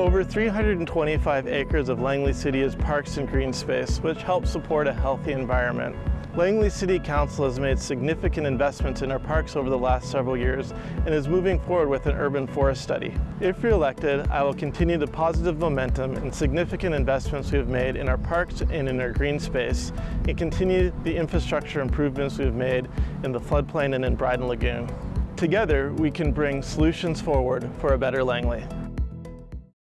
Over 325 acres of Langley City is parks and green space, which helps support a healthy environment. Langley City Council has made significant investments in our parks over the last several years and is moving forward with an urban forest study. If re-elected, I will continue the positive momentum and significant investments we have made in our parks and in our green space and continue the infrastructure improvements we have made in the floodplain and in Brydon Lagoon. Together, we can bring solutions forward for a better Langley.